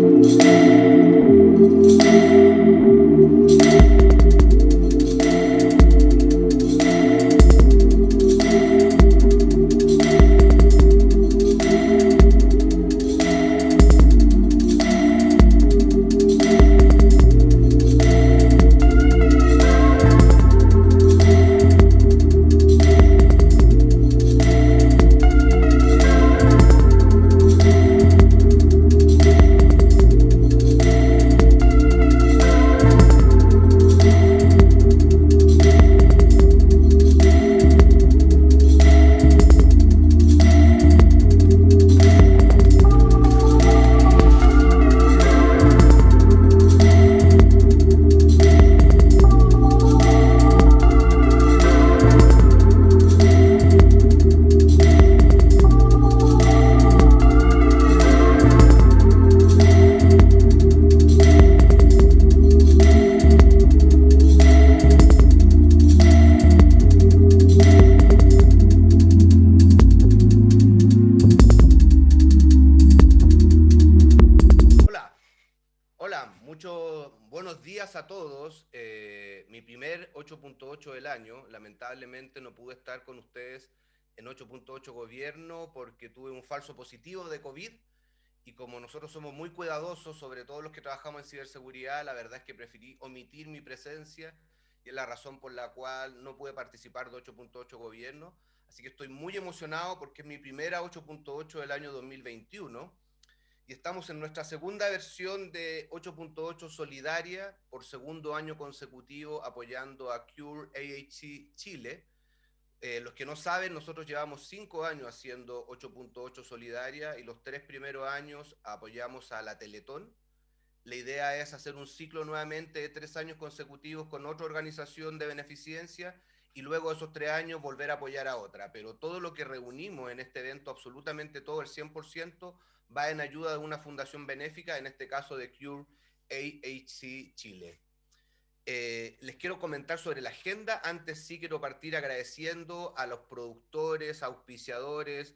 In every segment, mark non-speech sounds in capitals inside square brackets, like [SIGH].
8.8 emocionado porque es mi primera 8.8 del año 2021 y estamos en nuestra segunda versión de 8.8 Solidaria por segundo año consecutivo apoyando a Cure AHC Chile. Eh, los que no saben, nosotros llevamos cinco años haciendo 8.8 Solidaria y los tres primeros años apoyamos a la Teletón. La idea es hacer un ciclo nuevamente de tres años consecutivos con otra organización de beneficencia y luego esos tres años volver a apoyar a otra. Pero todo lo que reunimos en este evento, absolutamente todo, el 100%, va en ayuda de una fundación benéfica, en este caso de Cure AHC Chile. Eh, les quiero comentar sobre la agenda. Antes sí quiero partir agradeciendo a los productores, auspiciadores.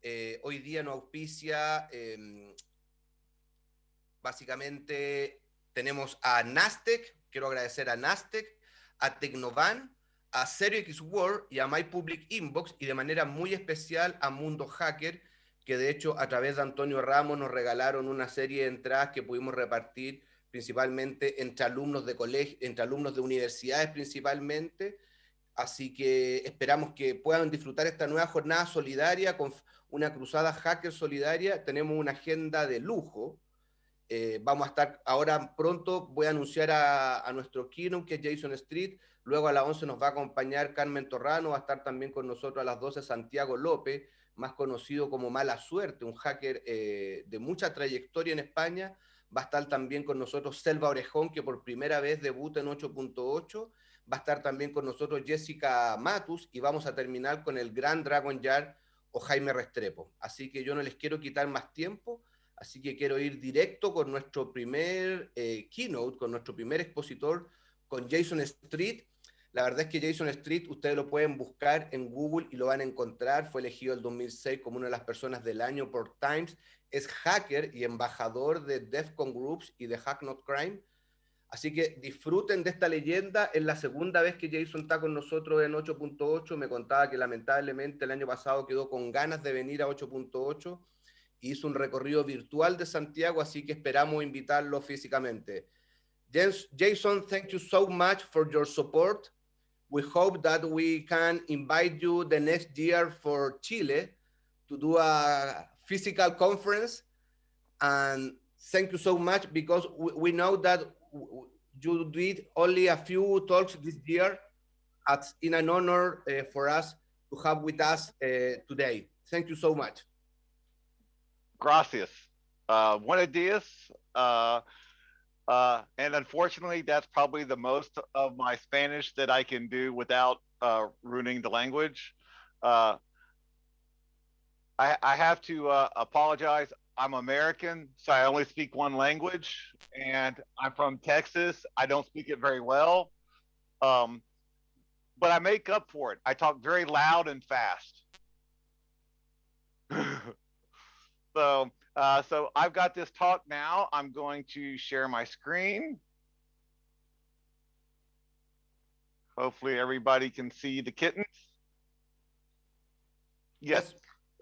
Eh, hoy día no auspicia. Em, básicamente tenemos a Nastec, quiero agradecer a Nastec, a Tecnovan, a ZeroX World y a My Public Inbox y de manera muy especial a Mundo Hacker, que de hecho a través de Antonio Ramos nos regalaron una serie de entradas que pudimos repartir principalmente entre alumnos de colegio, entre alumnos de universidades principalmente. Así que esperamos que puedan disfrutar esta nueva jornada solidaria con una cruzada hacker solidaria. Tenemos una agenda de lujo. Eh, vamos a estar ahora pronto, voy a anunciar a, a nuestro keynote que es Jason Street. Luego a las 11 nos va a acompañar Carmen Torrano, va a estar también con nosotros a las 12 Santiago López más conocido como Mala Suerte, un hacker eh, de mucha trayectoria en España. Va a estar también con nosotros Selva Orejón, que por primera vez debuta en 8.8. Va a estar también con nosotros Jessica Matus y vamos a terminar con el gran Dragon Yard o Jaime Restrepo. Así que yo no les quiero quitar más tiempo, así que quiero ir directo con nuestro primer eh, keynote, con nuestro primer expositor, con Jason Street, la verdad es que Jason Street, ustedes lo pueden buscar en Google y lo van a encontrar. Fue elegido el 2006 como una de las personas del año por Times. Es hacker y embajador de DEFCON Groups y de Hack Not Crime. Así que disfruten de esta leyenda. Es la segunda vez que Jason está con nosotros en 8.8. Me contaba que lamentablemente el año pasado quedó con ganas de venir a 8.8. Hizo un recorrido virtual de Santiago, así que esperamos invitarlo físicamente. Jayson, thank you so much for your support. we hope that we can invite you the next year for Chile to do a physical conference. And thank you so much because we, know that you did only a few talks this year. It's in an honor uh, for us to have with us uh, today. Thank you so much. Gracias. Uh, buenos dias. Uh, and unfortunately, that's probably the most of my Spanish that I can do without uh, ruining the language. Uh, I, I, have to uh, apologize. I'm American, so I only speak one language, and I'm from Texas. I don't speak it very well, um, but I make up for it. I talk very loud and fast. [LAUGHS] so Uh, so I've got this talk now. I'm going to share my screen. Hopefully everybody can see the kittens. Yes.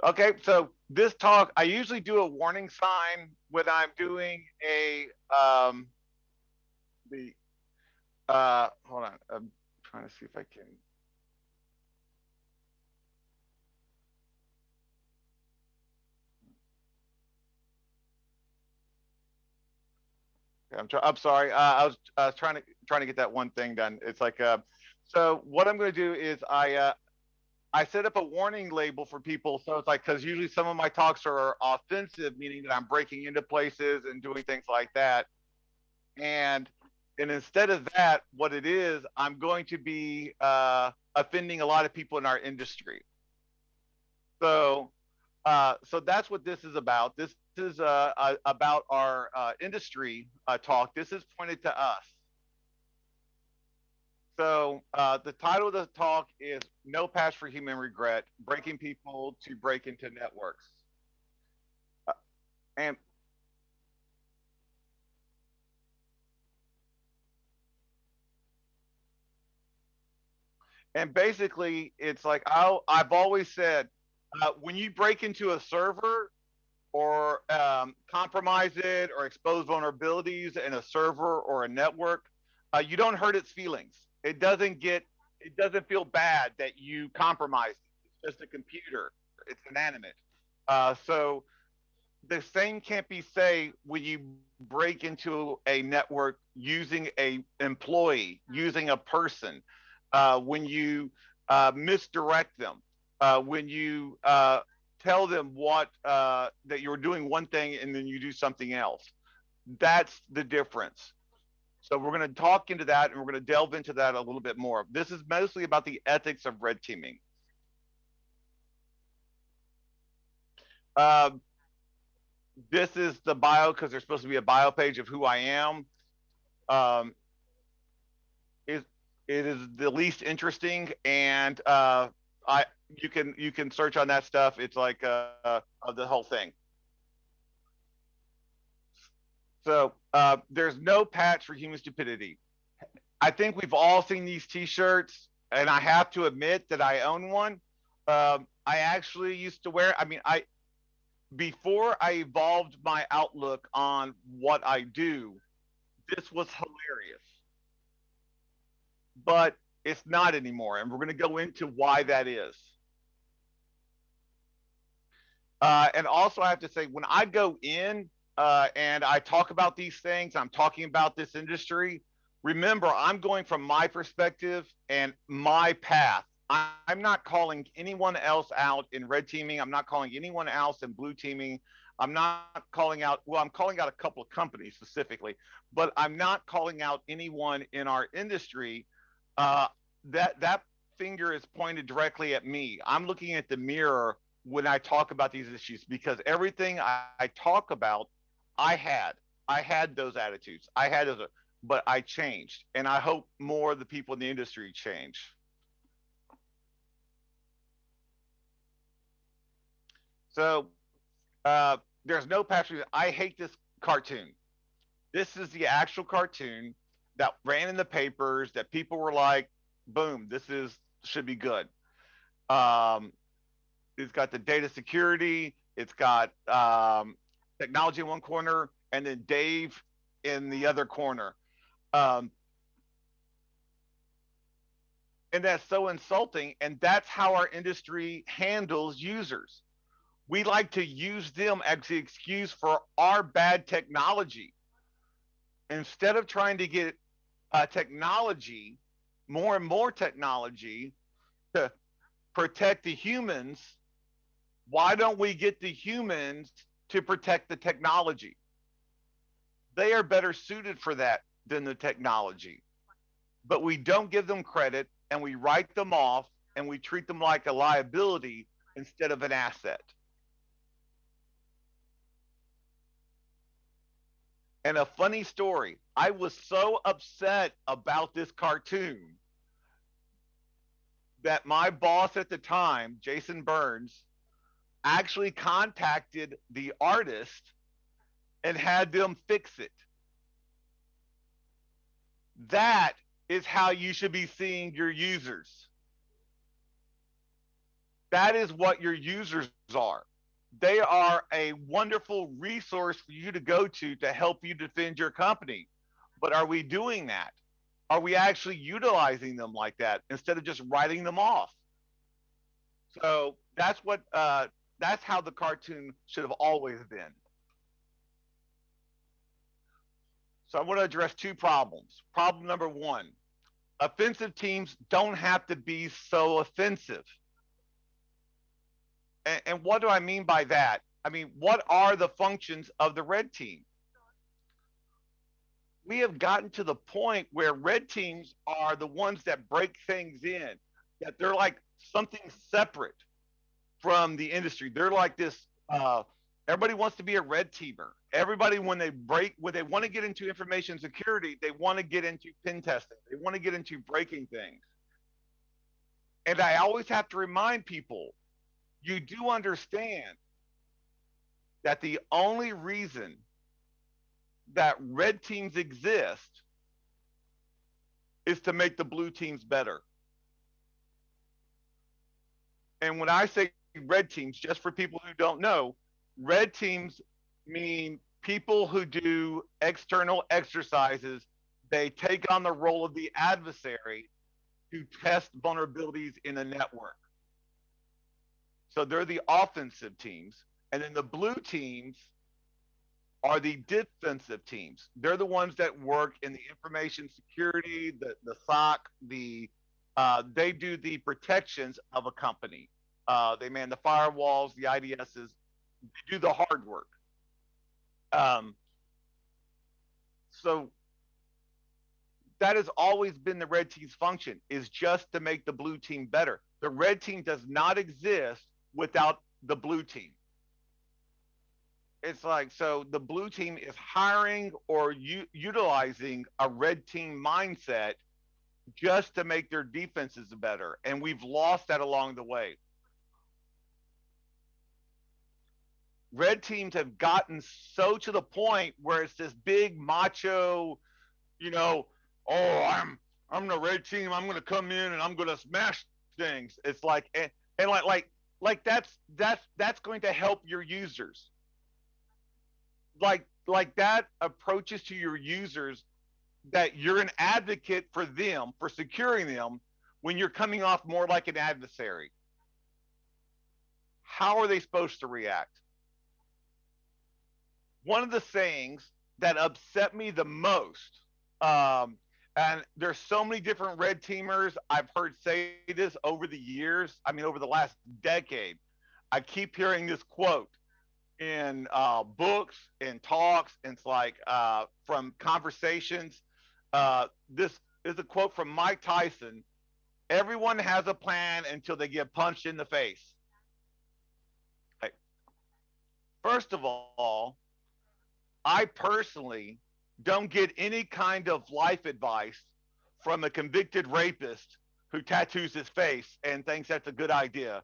Okay, so this talk, I usually do a warning sign when I'm doing a, um, the, uh, hold on, I'm trying to see if I can. I'm, I'm sorry. Uh, I was uh, trying to trying to get that one thing done. It's like, uh, so what I'm going to do is I uh, I set up a warning label for people. So it's like, because usually some of my talks are offensive, meaning that I'm breaking into places and doing things like that. And and instead of that, what it is, I'm going to be uh, offending a lot of people in our industry. So uh, so that's what this is about. This is uh, uh, about our uh, industry uh, talk. This is pointed to us. So uh, the title of the talk is No Patch for Human Regret, Breaking People to Break into Networks. And and basically it's like i have always said uh, when you break into a server or um, compromise it or expose vulnerabilities in a server or a network uh, you don't hurt its feelings it doesn't get it doesn't feel bad that you compromised it. It's just a computer. It's inanimate. Uh, so the same can't be say when you break into a network using a employee, using a person, uh, when you uh, misdirect them, uh, when you uh, tell them what uh, that you're doing one thing and then you do something else. That's the difference. So we're going to talk into that and we're going to delve into that a little bit more. This is mostly about the ethics of red teaming. Uh, this is the bio because there's supposed to be a bio page of who I am. Um, it, it is the least interesting and uh, I you can you can search on that stuff. It's like uh, uh the whole thing. So uh, there's no patch for human stupidity. I think we've all seen these T-shirts, and I have to admit that I own one. Um, I actually used to wear. I mean, I before I evolved my outlook on what I do, this was hilarious. But it's not anymore, and we're going to go into why that is. Uh, and also, I have to say, when I go in uh, and I talk about these things, I'm talking about this industry. Remember, I'm going from my perspective and my path. I'm not calling anyone else out in red teaming. I'm not calling anyone else in blue teaming. I'm not calling out, well, I'm calling out a couple of companies specifically, but I'm not calling out anyone in our industry. Uh, that, that finger is pointed directly at me. I'm looking at the mirror when I talk about these issues because everything I, I talk about I had. I had those attitudes. I had those, but I changed. And I hope more of the people in the industry change. So uh, there's no patch. I hate this cartoon. This is the actual cartoon that ran in the papers that people were like, boom, this is should be good. Um, it's got the data security. It's got um, technology in one corner, and then Dave in the other corner. Um, and that's so insulting. And that's how our industry handles users. We like to use them as the excuse for our bad technology. Instead of trying to get uh, technology, more and more technology to protect the humans, why don't we get the humans to protect the technology. They are better suited for that than the technology. But we don't give them credit and we write them off and we treat them like a liability instead of an asset. And a funny story I was so upset about this cartoon that my boss at the time, Jason Burns, actually contacted the artist and had them fix it. That is how you should be seeing your users. That is what your users are. They are a wonderful resource for you to go to to help you defend your company. But are we doing that? Are we actually utilizing them like that instead of just writing them off? So that's what uh, that's how the cartoon should have always been. So I want to address two problems. Problem number one, offensive teams don't have to be so offensive. And, and what do I mean by that? I mean, what are the functions of the red team? We have gotten to the point where red teams are the ones that break things in, that they're like something separate from the industry. They're like this. Uh, everybody wants to be a red teamer. Everybody, when they break, when they want to get into information security, they want to get into pen testing. They want to get into breaking things. And I always have to remind people, you do understand that the only reason that red teams exist is to make the blue teams better. And when I say red teams, just for people who don't know, red teams mean people who do external exercises. They take on the role of the adversary to test vulnerabilities in a network. So they're the offensive teams. And then the blue teams are the defensive teams. They're the ones that work in the information security, the, the SOC, the uh, they do the protections of a company. Uh, they man the firewalls, the IDSs, they do the hard work. Um, so that has always been the red team's function is just to make the blue team better. The red team does not exist without the blue team. It's like so the blue team is hiring or u- utilizing a red team mindset just to make their defenses better and we've lost that along the way. Red teams have gotten so to the point where it's this big macho, you know, oh, I'm I'm the red team. I'm gonna come in and I'm gonna smash things. It's like and, and like like like that's that's that's going to help your users. Like like that approaches to your users that you're an advocate for them for securing them when you're coming off more like an adversary. How are they supposed to react? One of the sayings that upset me the most, um, and there's so many different red teamers I've heard say this over the years. I mean, over the last decade, I keep hearing this quote in uh, books and talks. And it's like uh, from conversations. Uh, this is a quote from Mike Tyson. Everyone has a plan until they get punched in the face. First of all, I personally don't get any kind of life advice from a convicted rapist who tattoos his face and thinks that's a good idea.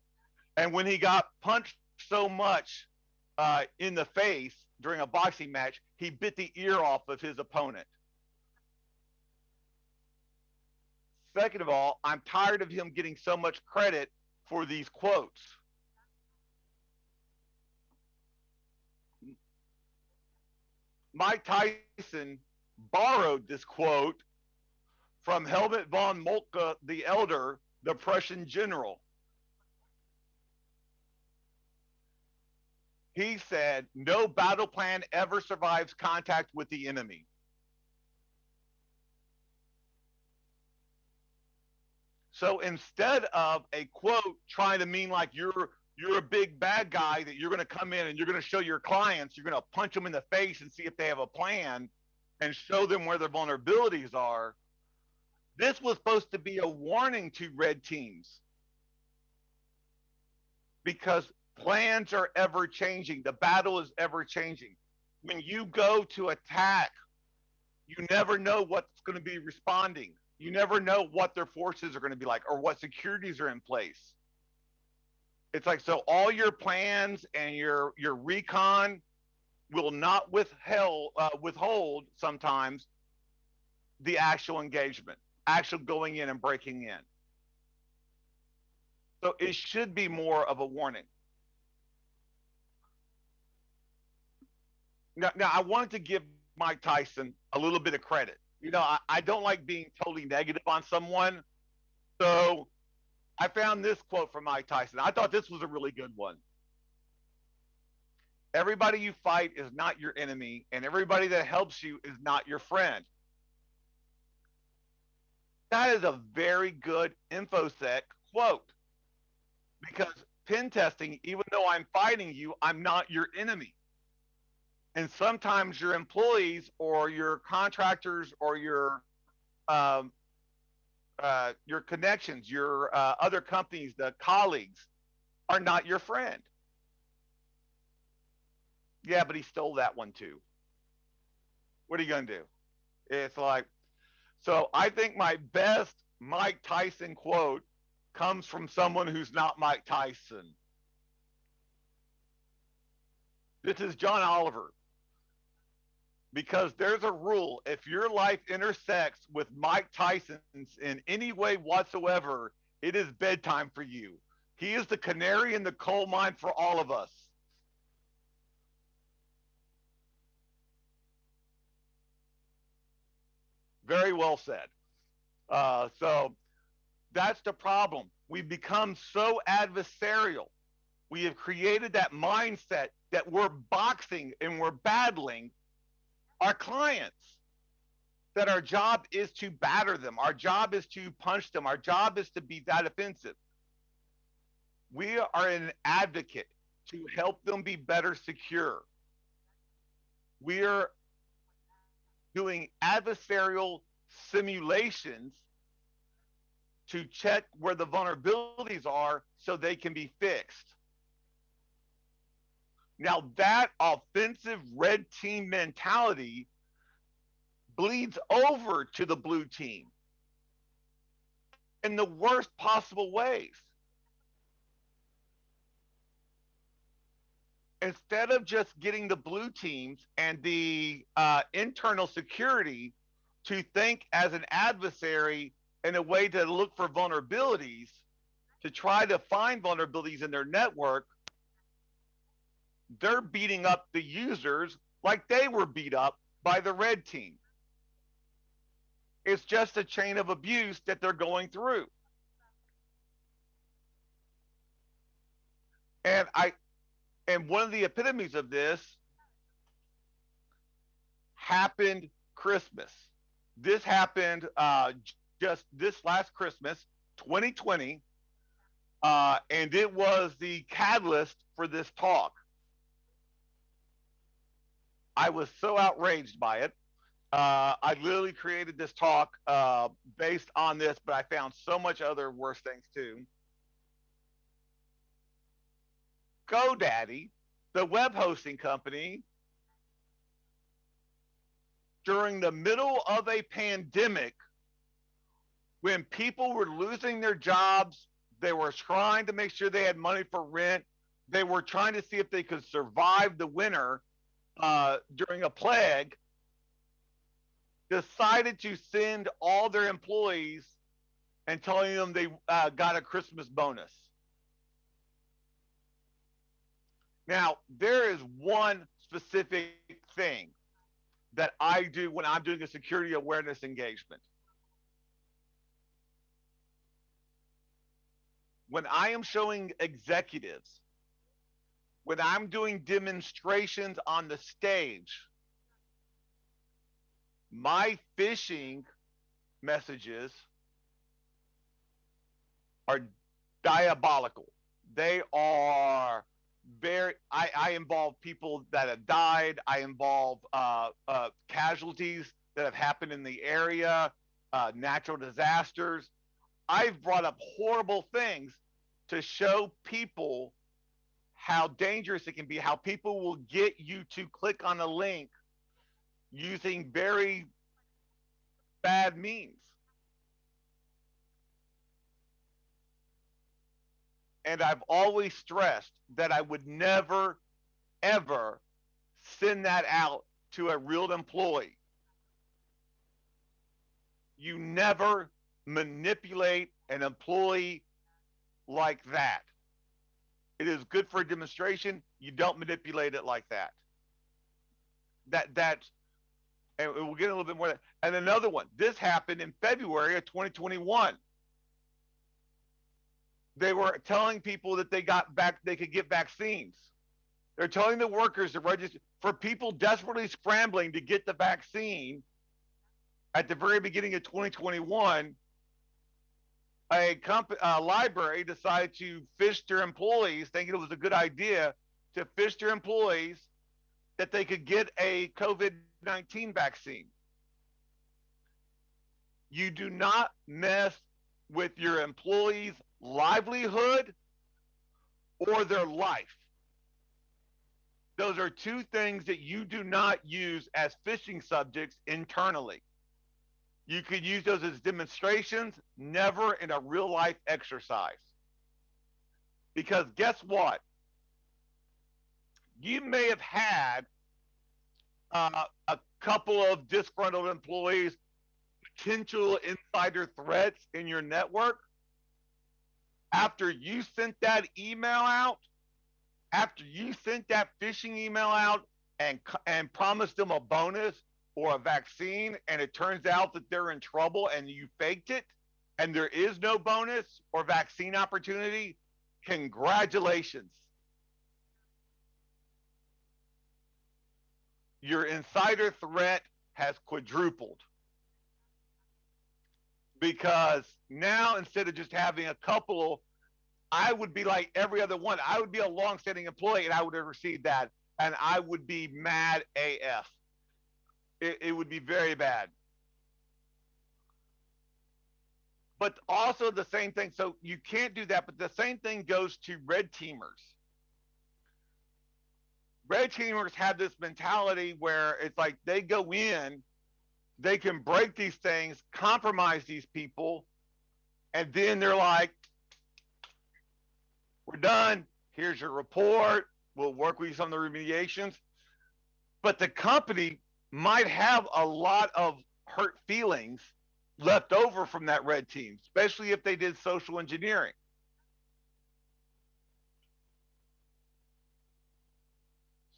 And when he got punched so much uh, in the face during a boxing match, he bit the ear off of his opponent. Second of all, I'm tired of him getting so much credit for these quotes. Mike Tyson borrowed this quote from Helmut von Moltke the Elder, the Prussian general. He said, No battle plan ever survives contact with the enemy. So instead of a quote trying to mean like you're you're a big bad guy that you're going to come in and you're going to show your clients, you're going to punch them in the face and see if they have a plan and show them where their vulnerabilities are. This was supposed to be a warning to red teams because plans are ever changing. The battle is ever changing. When you go to attack, you never know what's going to be responding. You never know what their forces are going to be like or what securities are in place it's like so all your plans and your your recon will not withheld uh, withhold sometimes the actual engagement, actual going in and breaking in. So it should be more of a warning. Now, now I wanted to give Mike Tyson a little bit of credit. You know, I, I don't like being totally negative on someone. So I found this quote from Mike Tyson. I thought this was a really good one. Everybody you fight is not your enemy, and everybody that helps you is not your friend. That is a very good InfoSec quote because pen testing, even though I'm fighting you, I'm not your enemy. And sometimes your employees or your contractors or your um, uh, your connections, your uh, other companies, the colleagues, are not your friend. Yeah, but he stole that one too. What are you going to do? It's like, so I think my best Mike Tyson quote comes from someone who's not Mike Tyson. This is John Oliver because there's a rule if your life intersects with Mike Tyson's in any way whatsoever, it is bedtime for you. He is the canary in the coal mine for all of us. Very well said. Uh, so that's the problem. We've become so adversarial. We have created that mindset that we're boxing and we're battling our clients that our job is to batter them. Our job is to punch them. Our job is to be that offensive. We are an advocate to help them be better secure. We are doing adversarial simulations to check where the vulnerabilities are so they can be fixed. Now, that offensive red team mentality bleeds over to the blue team in the worst possible ways. Instead of just getting the blue teams and the uh, internal security to think as an adversary in a way to look for vulnerabilities, to try to find vulnerabilities in their network, they're beating up the users like they were beat up by the red team. It's just a chain of abuse that they're going through. And I and one of the epitomes of this happened Christmas. This happened uh, just this last Christmas, 2020, uh, and it was the catalyst for this talk. I was so outraged by it. Uh, I literally created this talk uh, based on this, but I found so much other worse things too. GoDaddy, the web hosting company, during the middle of a pandemic, when people were losing their jobs, they were trying to make sure they had money for rent. They were trying to see if they could survive the winter uh, during a plague decided to send all their employees and telling them they uh, got a Christmas bonus. Now, there is one specific thing that I do when I'm doing a security awareness engagement. When I am showing executives when I'm doing demonstrations on the stage, my phishing messages are diabolical. They are very, I, I involve people that have died. I involve uh, uh, casualties that have happened in the area, uh, natural disasters. I've brought up horrible things to show people how dangerous it can be, how people will get you to click on a link using very bad means. and I've always stressed that I would never, ever send that out to a real employee. You never manipulate an employee like that. It is good for a demonstration. You don't manipulate it like that. That that, and we'll get a little bit more. And another one. This happened in February of 2021. They were telling people that they got back, they could get vaccines. They're telling the workers to register for people desperately scrambling to get the vaccine. At the very beginning of 2021, a, comp- a library decided to phish their employees, thinking it was a good idea to phish their employees that they could get a COVID 19 vaccine. You do not mess with your employees' livelihood or their life. Those are two things that you do not use as phishing subjects internally. You could use those as demonstrations, never in a real life exercise. Because guess what? You may have had uh, a couple of disgruntled employees, potential insider threats in your network. After you sent that email out, after you sent that phishing email out and and promised them a bonus or a vaccine and it turns out that they're in trouble and you faked it and there is no bonus or vaccine opportunity, congratulations. Your insider threat has quadrupled because now instead of just having a couple, I would be like every other one. I would be a long-standing employee and I would have received that and I would be mad AF it, it would be very bad. But also the same thing. So you can't do that. But the same thing goes to red teamers. Red teamers have this mentality where it's like they go in, they can break these things, compromise these people, and then they're like, we're done. Here's your report. We'll work with you on the remediations. But the company might have a lot of hurt feelings left over from that red team, especially if they did social engineering.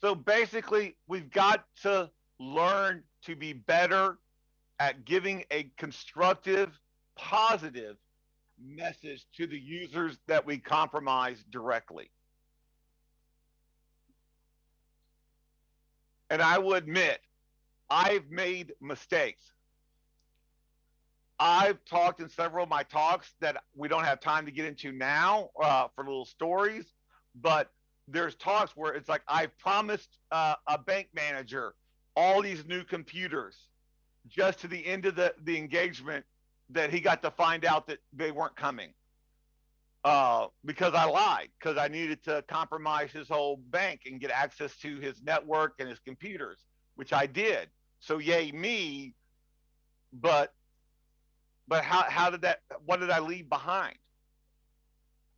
So basically, we've got to learn to be better at giving a constructive, positive message to the users that we compromise directly. And I will admit, I've made mistakes. I've talked in several of my talks that we don't have time to get into now uh, for little stories, but there's talks where it's like I promised uh, a bank manager all these new computers just to the end of the, the engagement that he got to find out that they weren't coming uh, because I lied because I needed to compromise his whole bank and get access to his network and his computers, which I did. So yay me, but but how how did that what did I leave behind?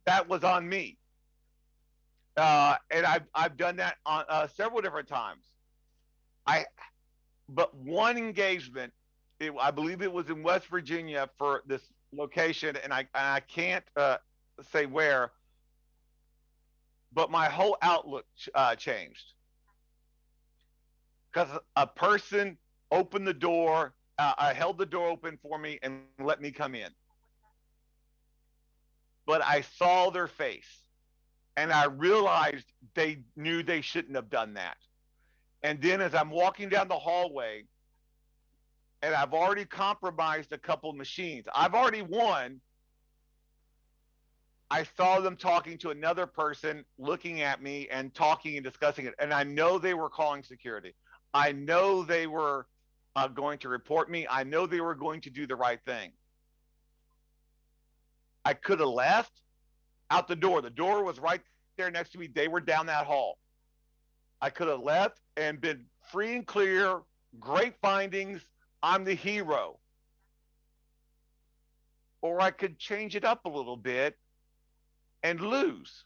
That was on me. Uh, and I've I've done that on uh, several different times. I but one engagement, it, I believe it was in West Virginia for this location, and I and I can't uh, say where, but my whole outlook uh, changed because a person opened the door, uh, I held the door open for me and let me come in. But I saw their face and I realized they knew they shouldn't have done that. And then as I'm walking down the hallway, and I've already compromised a couple machines, I've already won. I saw them talking to another person, looking at me and talking and discussing it. And I know they were calling security. I know they were uh, going to report me. I know they were going to do the right thing. I could have left out the door. The door was right there next to me. They were down that hall. I could have left and been free and clear, great findings. I'm the hero. Or I could change it up a little bit and lose.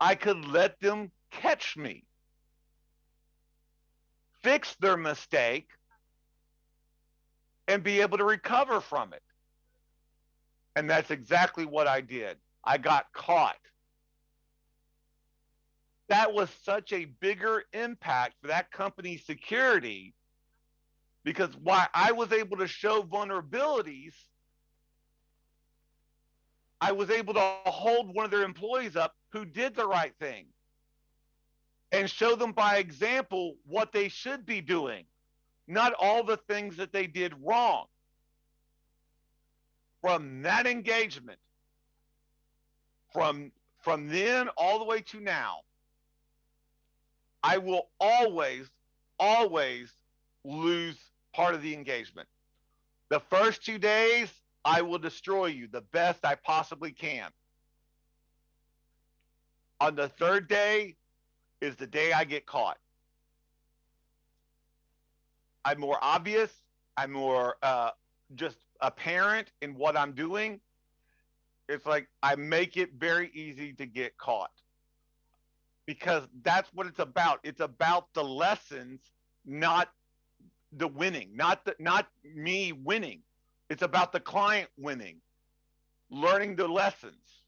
I could let them catch me, fix their mistake, and be able to recover from it. And that's exactly what I did. I got caught. That was such a bigger impact for that company's security because why I was able to show vulnerabilities, I was able to hold one of their employees up who did the right thing and show them by example what they should be doing, not all the things that they did wrong. From that engagement, from from then all the way to now, I will always, always lose part of the engagement. The first two days, I will destroy you the best I possibly can. On the third day is the day I get caught. I'm more obvious. I'm more uh, just apparent in what I'm doing. It's like I make it very easy to get caught because that's what it's about. It's about the lessons, not the winning, not the, not me winning. It's about the client winning, learning the lessons.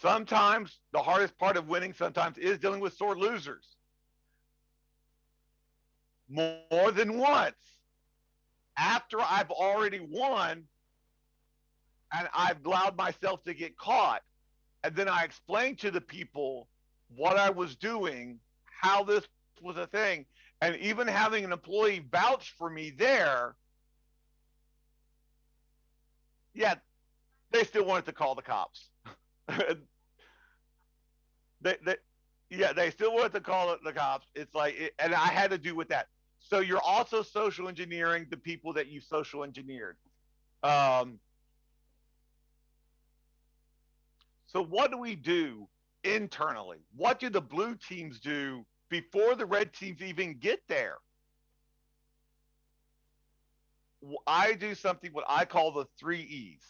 Sometimes the hardest part of winning sometimes is dealing with sore losers. More than once, after I've already won and I've allowed myself to get caught, and then I explained to the people what I was doing, how this was a thing. And even having an employee vouch for me there, yeah, they still wanted to call the cops. [LAUGHS] [LAUGHS] they, they, yeah, they still wanted to call it the cops. It's like, it, and I had to do with that. So you're also social engineering the people that you social engineered. Um, so what do we do internally? What do the blue teams do before the red teams even get there. I do something what I call the three E's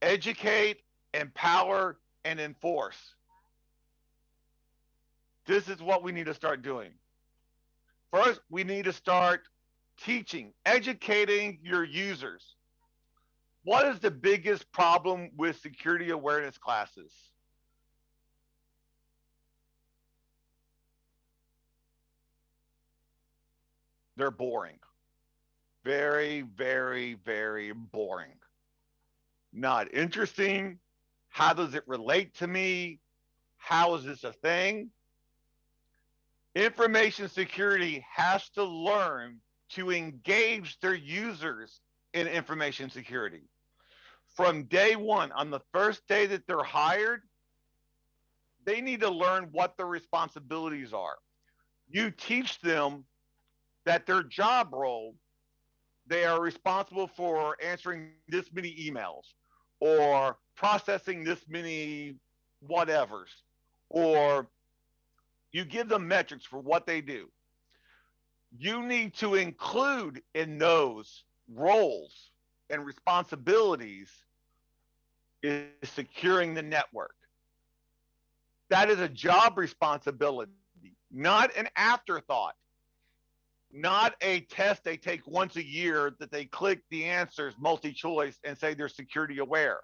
educate, empower, and enforce. This is what we need to start doing. First, we need to start teaching, educating your users. What is the biggest problem with security awareness classes? they're boring. Very, very, very boring. Not interesting. How does it relate to me? How is this a thing? Information security has to learn to engage their users in information security. From day one, on the first day that they're hired, they need to learn what their responsibilities are. You teach them that their job role, they are responsible for answering this many emails or processing this many whatevers, or you give them metrics for what they do. You need to include in those roles and responsibilities is securing the network. That is a job responsibility, not an afterthought not a test they take once a year that they click the answers multi-choice and say they're security aware.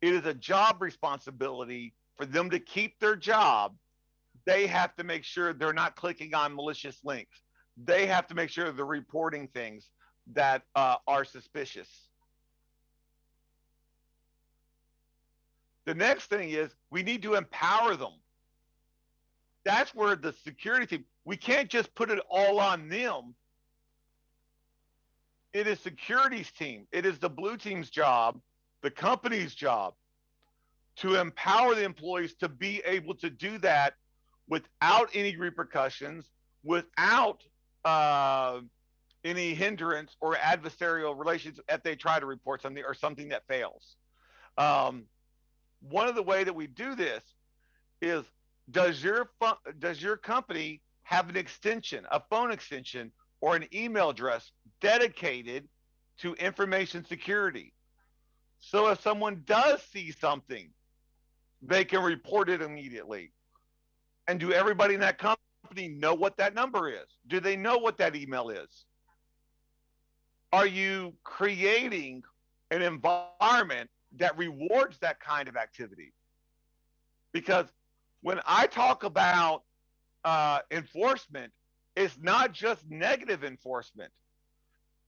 It is a job responsibility for them to keep their job. They have to make sure they're not clicking on malicious links. They have to make sure they're reporting things that uh, are suspicious. The next thing is we need to empower them. That's where the security team, we can't just put it all on them. It is security's team. It is the blue team's job, the company's job to empower the employees to be able to do that without any repercussions, without uh, any hindrance or adversarial relations if they try to report something or something that fails. Um, one of the way that we do this is does your does your company have an extension, a phone extension, or an email address dedicated to information security. So if someone does see something, they can report it immediately. And do everybody in that company know what that number is? Do they know what that email is? Are you creating an environment that rewards that kind of activity? Because when I talk about uh, enforcement, it's not just negative enforcement.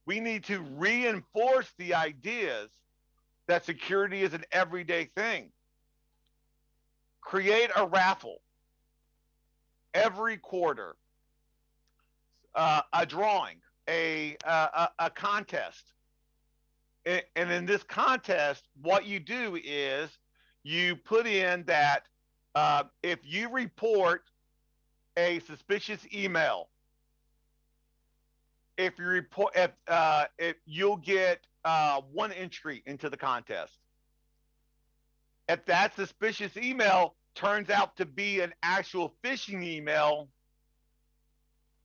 We need to reinforce the ideas that security is an everyday thing. Create a raffle every quarter, uh, a drawing, a, a, a contest. And in this contest, what you do is you put in that uh, if you report a suspicious email, if you report, if, uh, if you'll get uh, one entry into the contest. If that suspicious email turns out to be an actual phishing email,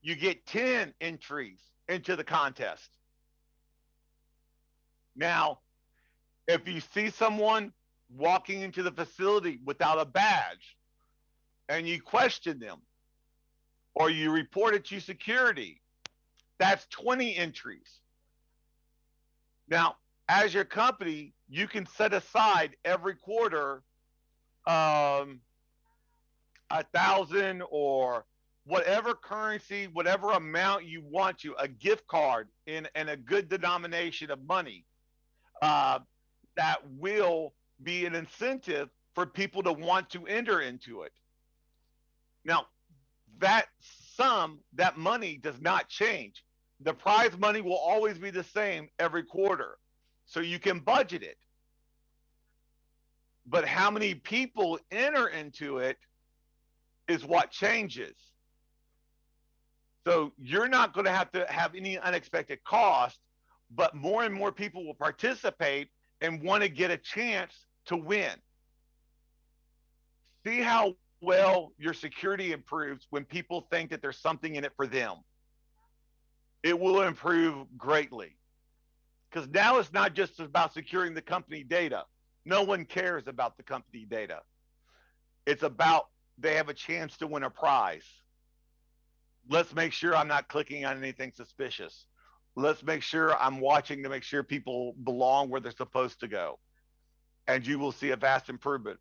you get 10 entries into the contest. Now, if you see someone walking into the facility without a badge and you question them or you report it to security, that's 20 entries. Now, as your company, you can set aside every quarter um, a thousand or whatever currency, whatever amount you want to, a gift card in, a good denomination of money uh, that will be an incentive for people to want to enter into it. Now, that sum, that money does not change. The prize money will always be the same every quarter. So you can budget it. But how many people enter into it is what changes. So you're not going to have to have any unexpected cost, but more and more people will participate and want to get a chance to win. See how well your security improves when people think that there's something in it for them. It will improve greatly. Because now it's not just about securing the company data. No one cares about the company data. It's about they have a chance to win a prize. Let's make sure I'm not clicking on anything suspicious. Let's make sure I'm watching to make sure people belong where they're supposed to go. And you will see a vast improvement.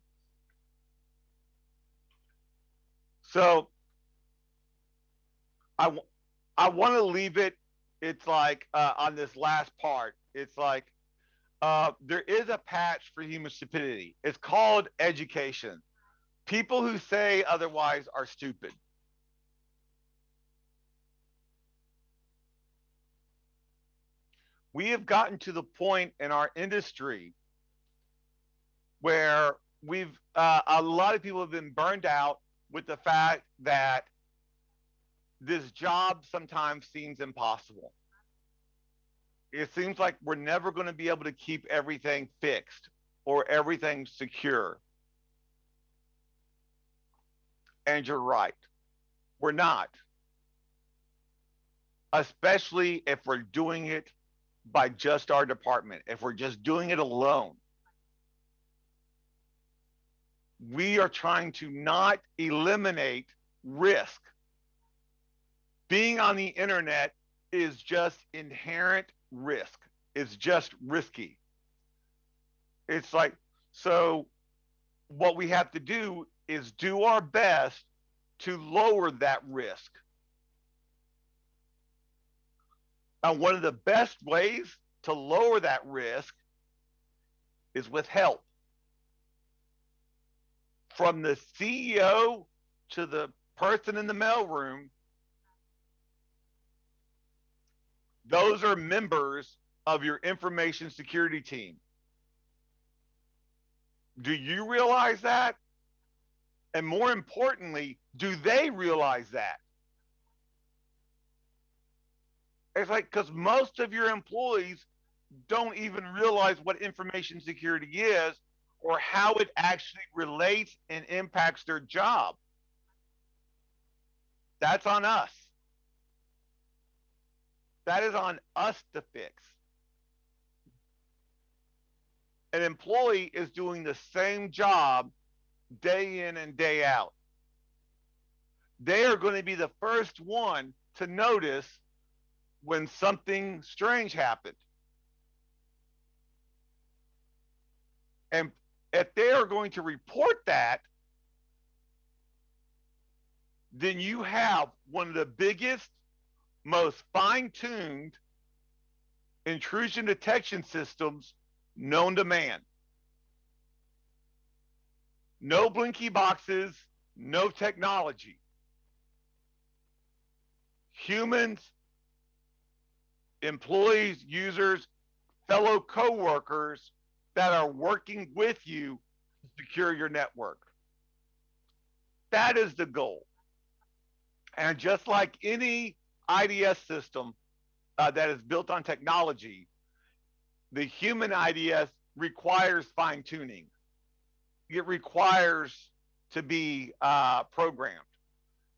So I, I want to leave it. It's like uh, on this last part, it's like uh, there is a patch for human stupidity. It's called education. People who say otherwise are stupid. We have gotten to the point in our industry where we've uh, a lot of people have been burned out with the fact that this job sometimes seems impossible. It seems like we're never going to be able to keep everything fixed or everything secure. And you're right. We're not. Especially if we're doing it by just our department, if we're just doing it alone. We are trying to not eliminate risk. Being on the internet is just inherent risk. It's just risky. It's like, so what we have to do is do our best to lower that risk. And one of the best ways to lower that risk is with help. From the CEO to the person in the mailroom, those are members of your information security team. Do you realize that? And more importantly, do they realize that? It's like, because most of your employees don't even realize what information security is or how it actually relates and impacts their job. That's on us. That is on us to fix. an employee is doing the same job day in and day out. They are going to be the first one to notice when something strange happened. And if they are going to report that, then you have one of the biggest, most fine tuned intrusion detection systems known to man. No blinky boxes, no technology. Humans, employees, users, fellow coworkers that are working with you to secure your network. That is the goal. And just like any IDS system uh, that is built on technology, the human IDS requires fine tuning. It requires to be uh, programmed.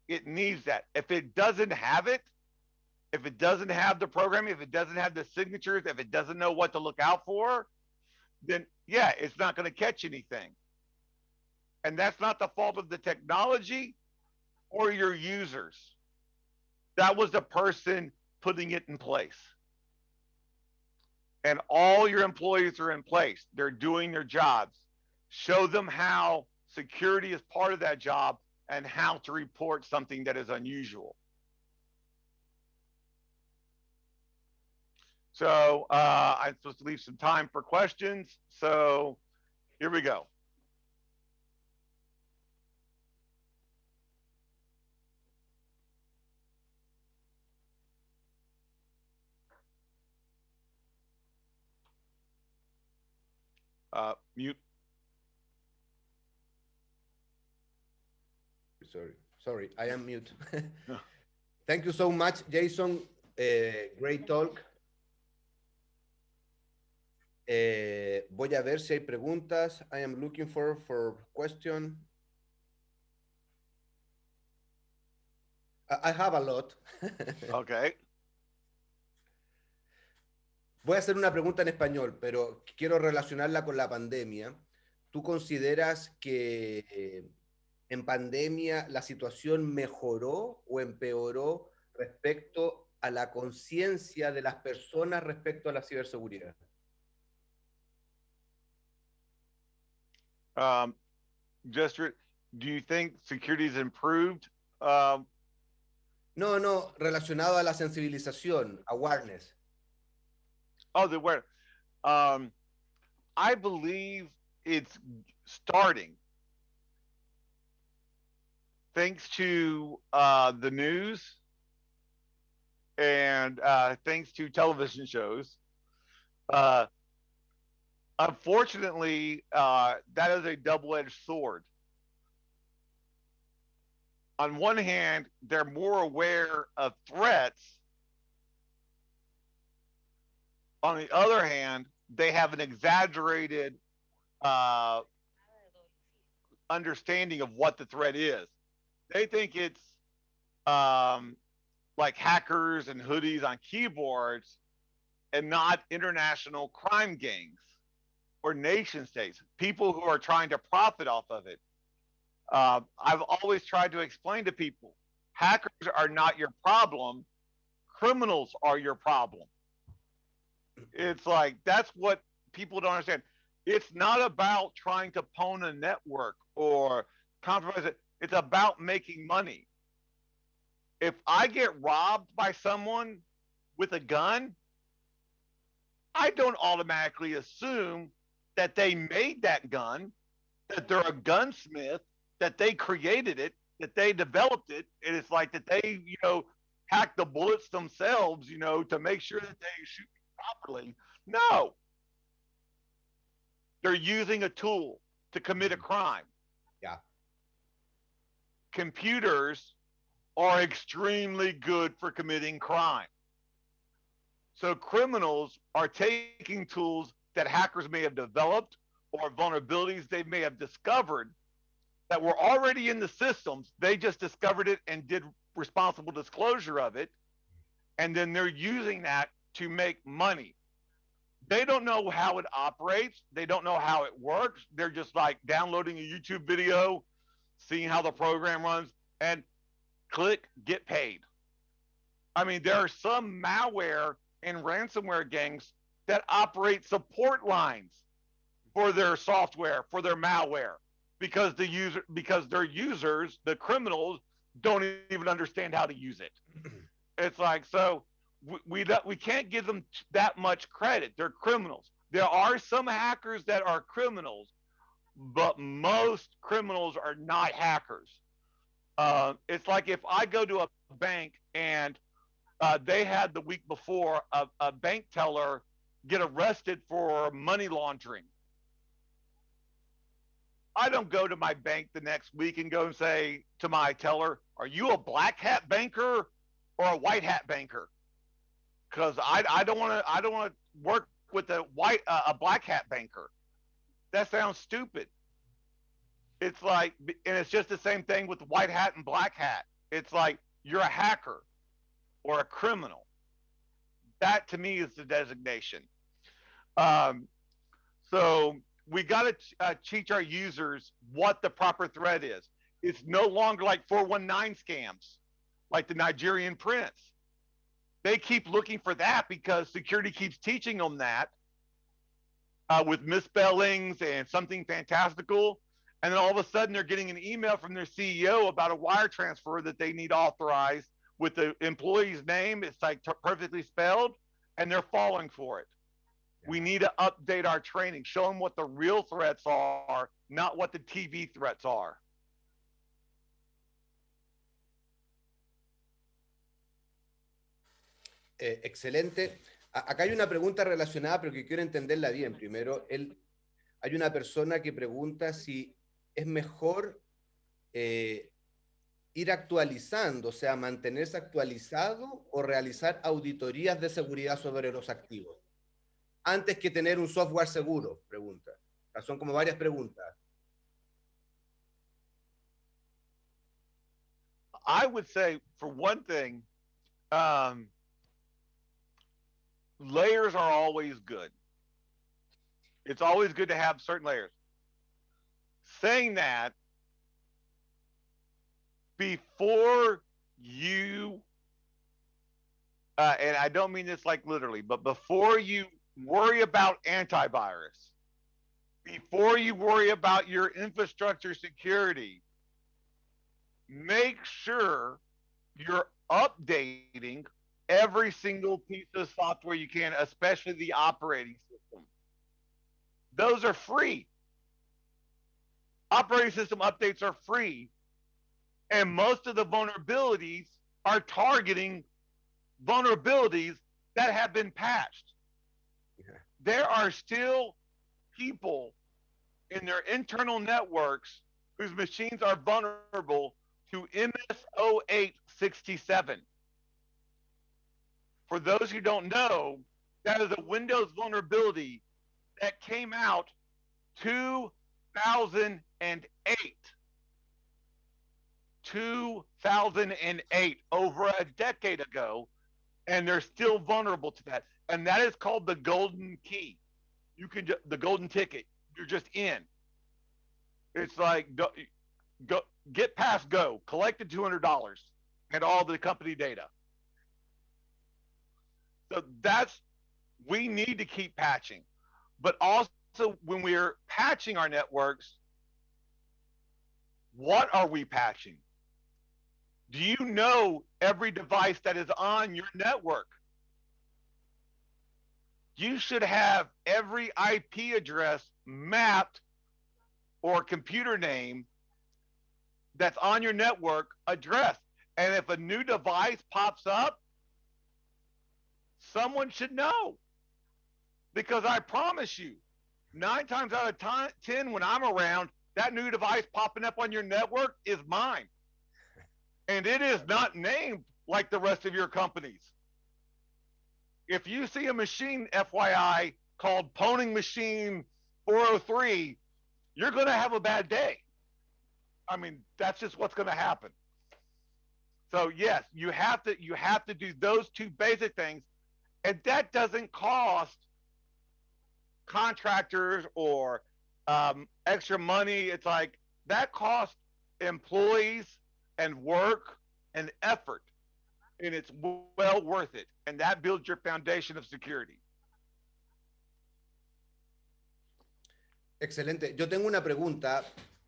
It needs that. If it doesn't have it, if it doesn't have the programming, if it doesn't have the signatures, if it doesn't know what to look out for, then yeah, it's not going to catch anything. And that's not the fault of the technology or your users. That was the person putting it in place. And all your employees are in place. They're doing their jobs. Show them how security is part of that job and how to report something that is unusual. So uh, I'm supposed to leave some time for questions. So here we go. Uh, mute. Sorry, sorry, I am mute. [LAUGHS] Thank you so much, Jayson. Uh, great talk. Eh, voy a ver si hay preguntas. I am looking for for question. I, I have a lot. [LAUGHS] okay. Voy a hacer una pregunta en español, pero quiero relacionarla con la pandemia. ¿Tú consideras que eh, en pandemia la situación mejoró o empeoró respecto a la conciencia de las personas respecto a la ciberseguridad? Um, just, do you think security has improved? Um, no, no, relacionado a la sensibilización, awareness. Oh, the where? Um, I believe it's starting thanks to uh, the news and uh, thanks to television shows. Uh, unfortunately, uh, that is a double edged sword. On one hand, they're more aware of threats on the other hand, they have an exaggerated uh, understanding of what the threat is. They think it's um, like hackers and hoodies on keyboards and not international crime gangs or nation states, people who are trying to profit off of it. Uh, I've always tried to explain to people hackers are not your problem, criminals are your problem. It's like that's what people don't understand. It's not about trying to pwn a network or compromise it. It's about making money. If I get robbed by someone with a gun, I don't automatically assume that they made that gun, that they're a gunsmith, that they created it, that they developed it. And it's like that they, you know, hack the bullets themselves, you know, to make sure that they shoot properly. No. They're using a tool to commit a crime. Yeah. Computers are extremely good for committing crime. So criminals are taking tools that hackers may have developed or vulnerabilities they may have discovered that were already in the systems. They just discovered it and did responsible disclosure of it. And then they're using that to make money. they don't know how it operates. They don't know how it works. They're just like downloading a YouTube video, seeing how the program runs, and click get paid. I mean, there are some malware and ransomware gangs that operate support lines for their software, for their malware, because the user because their users, the criminals, don't even understand how to use it. [CLEARS THROAT] it's like so we, we we can't give them that much credit. They're criminals. There are some hackers that are criminals, but most criminals are not hackers. Uh, it's like if I go to a bank and uh, they had the week before a, a bank teller get arrested for money laundering. I don't go to my bank the next week and go and say to my teller, "Are you a black hat banker or a white hat banker?" Because I, I don't want to I don't want to work with a white uh, a black hat banker. That sounds stupid. It's like, and it's just the same thing with white hat and black hat. It's like you're a hacker or a criminal. That to me is the designation. Um, so we got to uh, teach our users what the proper threat is. It's no longer like 419 scams, like the Nigerian prince. They keep looking for that because security keeps teaching them that uh, with misspellings and something fantastical. And then all of a sudden they're getting an email from their CEO about a wire transfer that they need authorized with the employee's name. It's like perfectly spelled and they're falling for it. We need to update our training, show them what the real threats are, not what the TV threats are. Eh, excelente. acá hay una pregunta relacionada, pero que quiero entenderla bien. Primero, él, hay una persona que pregunta si es mejor eh, ir actualizando, o sea, mantenerse actualizado o realizar auditorías de seguridad sobre los activos antes que tener un software seguro? Pregunta. Son como varias preguntas. I would say, for one thing, um, layers are always good. It's always good to have certain layers. Saying that, before you, uh, and I don't mean this like literally, but before you worry about antivirus, before you worry about your infrastructure security, make sure you're updating every single piece of software you can, especially the operating system. Those are free. Operating system updates are free. And most of the vulnerabilities are targeting vulnerabilities that have been patched there are still people in their internal networks whose machines are vulnerable to MS0867. For those who don't know, that is a Windows vulnerability that came out 2008. 2008, over a decade ago, and they're still vulnerable to that and that is called the golden key. You can ju- the golden ticket. You're just in. It's like go, go get past go. Collect the two hundred dollars and all the company data. So that's we need to keep patching, but also when we're patching our networks, what are we patching? Do you know every device that is on your network? You should have every IP address mapped or computer name that's on your network addressed. And if a new device pops up, someone should know. Because I promise you, nine times out of time, 10, when I'm around, that new device popping up on your network is mine. And it is not named like the rest of your companies if you see a machine, FYI, called Poning Machine 403, you're going to have a bad day. I mean, that's just what's going to happen. So yes, you have to you have to do those two basic things, and that doesn't cost contractors or um, extra money. It's like that costs employees and work and effort, and it's well worth it. And that builds your foundation of security. Excelente. Yo tengo una pregunta.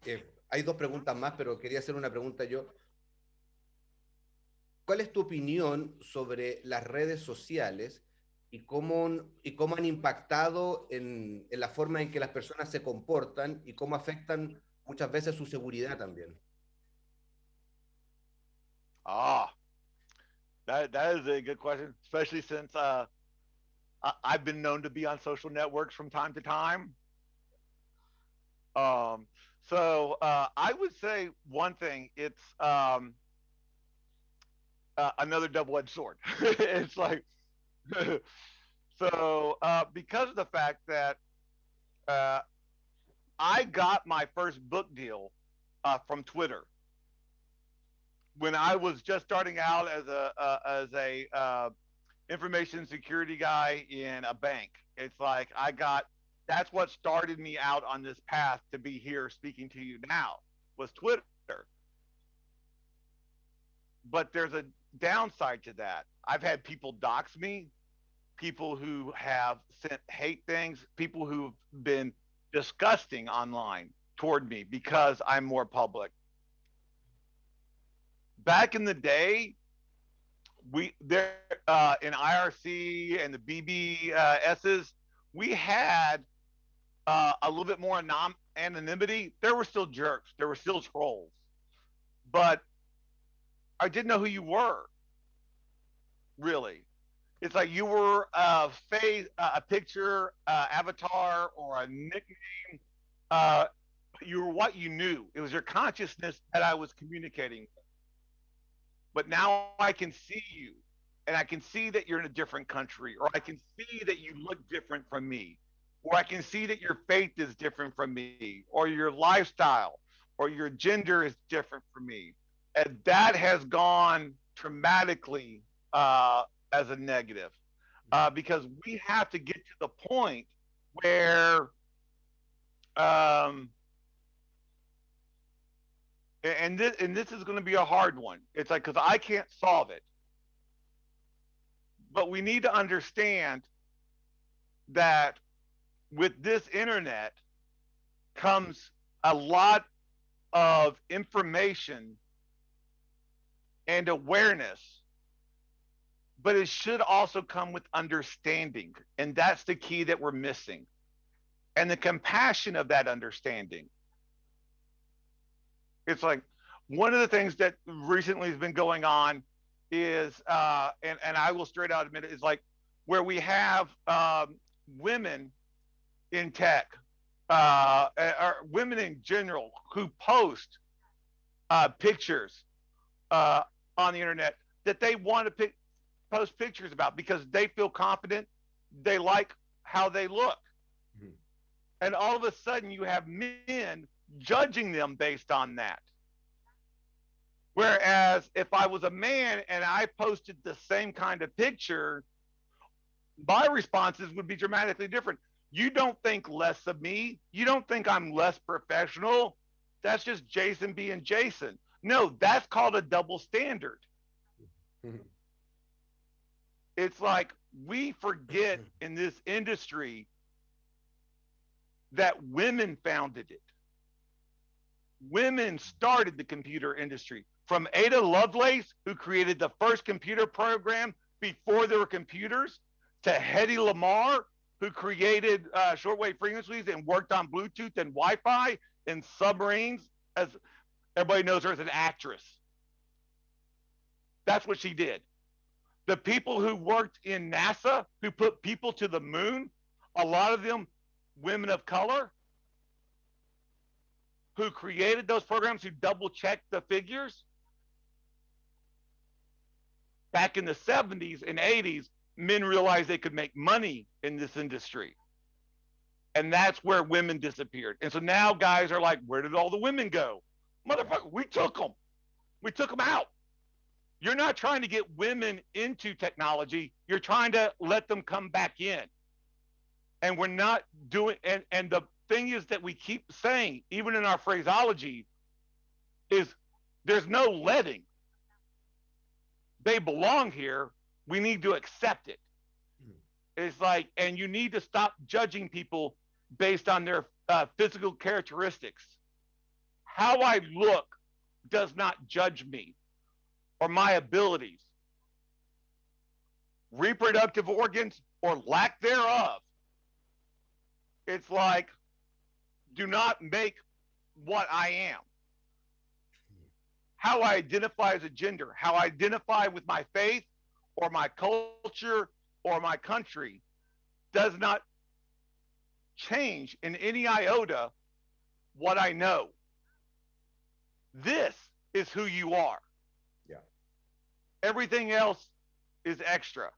Eh, hay dos preguntas más, pero quería hacer una pregunta yo. ¿Cuál es tu opinión sobre las redes sociales y cómo, y cómo han impactado en, en la forma en que las personas se comportan y cómo afectan muchas veces su seguridad también? Ah, that, that is a good question, especially since uh, I, I've been known to be on social networks from time to time. Um, so uh, I would say one thing. It's um, uh, another double-edged sword. [LAUGHS] it's like [LAUGHS] so uh, because of the fact that uh, I got my first book deal uh, from Twitter when I was just starting out as a uh, as a uh, information security guy in a bank. It's like I got that's what started me out on this path to be here speaking to you now was Twitter. But there's a downside to that. I've had people dox me, people who have sent hate things, people who've been disgusting online toward me because I'm more public. Back in the day, we there uh, in IRC and the BBSs, we had uh, a little bit more anom- anonymity. There were still jerks, there were still trolls, but I didn't know who you were. Really, it's like you were a face, a picture, uh, avatar, or a nickname. Uh, you were what you knew. It was your consciousness that I was communicating with. But now I can see you, and I can see that you're in a different country, or I can see that you look different from me, or I can see that your faith is different from me, or your lifestyle, or your gender is different from me. And that has gone dramatically uh, as a negative uh, because we have to get to the point where um, and this and this is going to be a hard one it's like because i can't solve it but we need to understand that with this internet comes a lot of information and awareness, but it should also come with understanding. And that's the key that we're missing. And the compassion of that understanding. It's like one of the things that recently has been going on is, uh, and, and I will straight out admit it, is like where we have um, women in tech, uh, or women in general, who post uh, pictures uh, on the internet that they want to pick, post pictures about because they feel confident, they like how they look. Mm-hmm. And all of a sudden, you have men judging them based on that. Whereas if I was a man and I posted the same kind of picture, my responses would be dramatically different. You don't think less of me. You don't think I'm less professional. That's just Jayson being Jayson. No, that's called a double standard. [LAUGHS] it's like we forget in this industry that women founded it. Women started the computer industry from Ada Lovelace, who created the first computer program before there were computers, to Hedy Lamarr, who created uh, shortwave frequencies and worked on Bluetooth and Wi Fi in submarines as Everybody knows her as an actress. That's what she did. The people who worked in NASA, who put people to the moon, a lot of them women of color, who created those programs, who double checked the figures. Back in the 70s and 80s, men realized they could make money in this industry. And that's where women disappeared. And so now guys are like, where did all the women go? Motherfucker, we took them. We took them out. You're not trying to get women into technology. You're trying to let them come back in. and we're not doing and and the thing is that we keep saying even in our phraseology is there's no letting. They belong here. We need to accept it. It's like and you need to stop judging people based on their uh, physical characteristics. How i look does not judge me or my abilities. Reproductive organs or lack thereof. It's like, do not make what I am. How I identify as a gender, how I identify with my faith or my culture or my country does not change in any iota what I know. This is who you are. Yeah. Everything else is extra.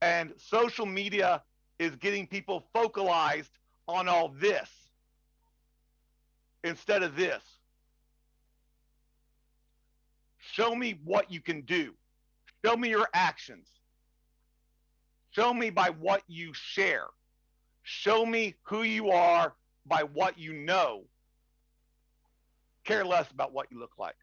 And social media is getting people focalized on all this instead of this. Show me what you can do. Show me your actions. Show me by what you share. Show me who you are by what you know. Care less about what you look like.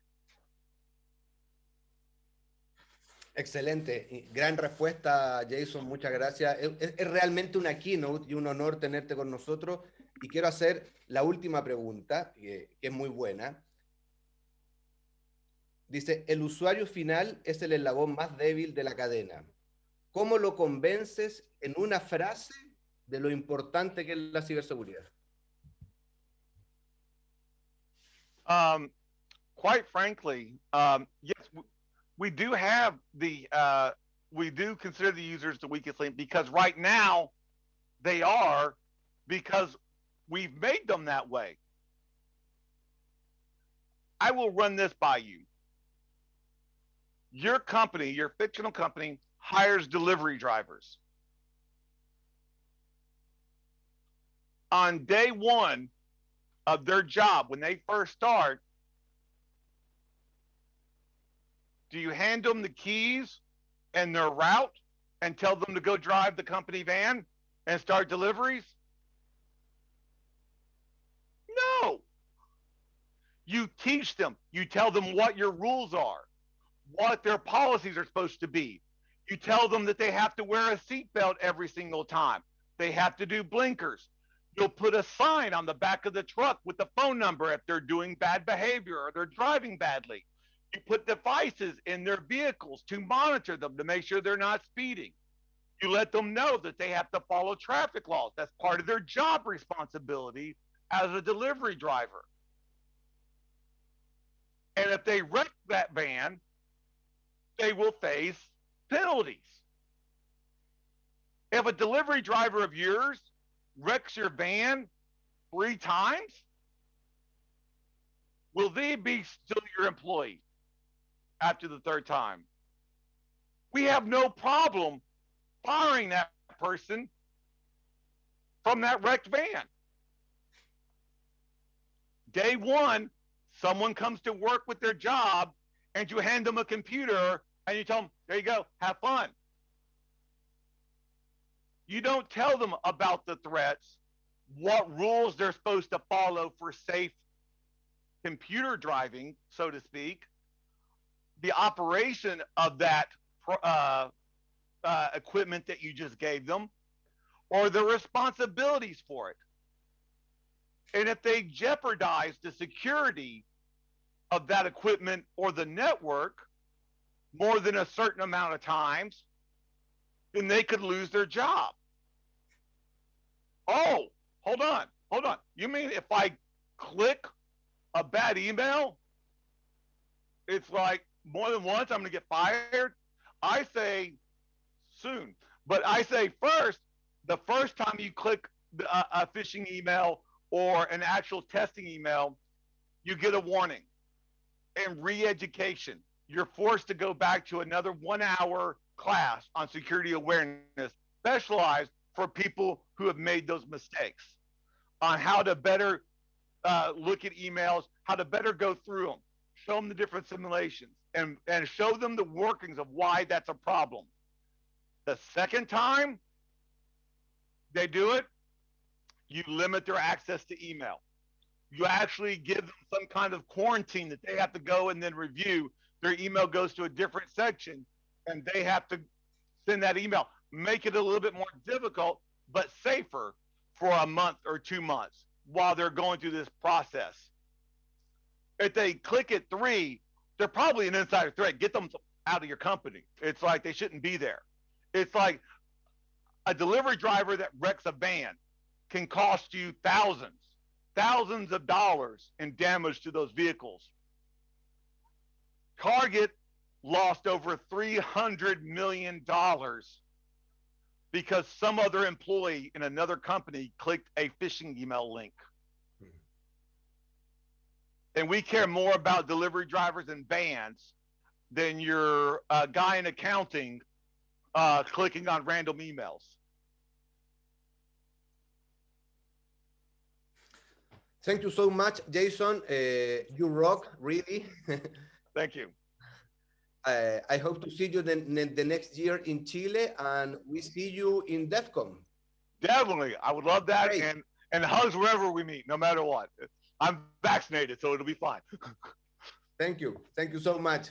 Excelente, gran respuesta Jayson, muchas gracias. Es, realmente una keynote y un honor tenerte con nosotros. Y quiero hacer la última pregunta, que, es muy buena. Dice, el usuario final es el eslabón más débil de la cadena. ¿Cómo lo convences en una frase de lo importante que es la ciberseguridad? Um, quite frankly, um, yes, we do have the uh, we do consider the users the weakest link because right now they are because we've made them that way. I will run this by you. Your company, your fictional company, hires delivery drivers. On day one of their job, when they first start, Do you hand them the keys and their route and tell them to go drive the company van and start deliveries? No. You teach them, you tell them what your rules are, what their policies are supposed to be. You tell them that they have to wear a seatbelt every single time. They have to do blinkers. You'll put a sign on the back of the truck with the phone number if they're doing bad behavior or they're driving badly. You put devices in their vehicles to monitor them to make sure they're not speeding. You let them know that they have to follow traffic laws. That's part of their job responsibility as a delivery driver. And if they wreck that van, they will face penalties. If a delivery driver of yours wrecks your van three times, will they be still your employee? after the third time. We have no problem firing that person from that wrecked van. Day one, someone comes to work with their job and you hand them a computer and you tell them, there you go, have fun. You don't tell them about the threats, what rules they're supposed to follow for safe computer driving, so to speak the operation of that uh, uh, equipment that you just gave them or the responsibilities for it. And if they jeopardize the security of that equipment or the network more than a certain amount of times, then they could lose their job. Oh, hold on, hold on. You mean if I click a bad email, it's like more than once, I'm going to get fired. I say soon, but I say first, the first time you click a, uh, a phishing email or an actual testing email, you get a warning and re-education. You're forced to go back to another one-hour class on security awareness, specialized for people who have made those mistakes, on how to better uh, look at emails, how to better go through them, show them the different simulations, and, and show them the workings of why that's a problem. The second time they do it, you limit their access to email. You actually give them some kind of quarantine that they have to go and then review. Their email goes to a different section and they have to send that email. Make it a little bit more difficult, but safer for a month or two months while they're going through this process. If they click at three, they're probably an insider threat. Get them out of your company. It's like they shouldn't be there. It's like a delivery driver that wrecks a van can cost you thousands, thousands of dollars in damage to those vehicles. Target lost over $300 million because some other employee in another company clicked a phishing email link. And we care more about delivery drivers and vans than your uh, guy in accounting uh, clicking on random emails. Thank you so much, Jayson. Uh, you rock, really. [LAUGHS] Thank you. Uh, I hope to see you the, the next year in Chile, and we see you in DEF CON. Definitely, I would love that, Great. and and hugs wherever we meet, no matter what. I'm vaccinated, so it'll be fine. [LAUGHS] Thank you, thank you so much.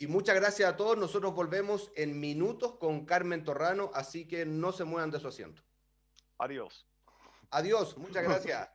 Y muchas gracias a todos. Nosotros volvemos en minutos con Carmen Torrano, así que no se muevan de su asiento. Adiós. Adiós, muchas [LAUGHS] gracias.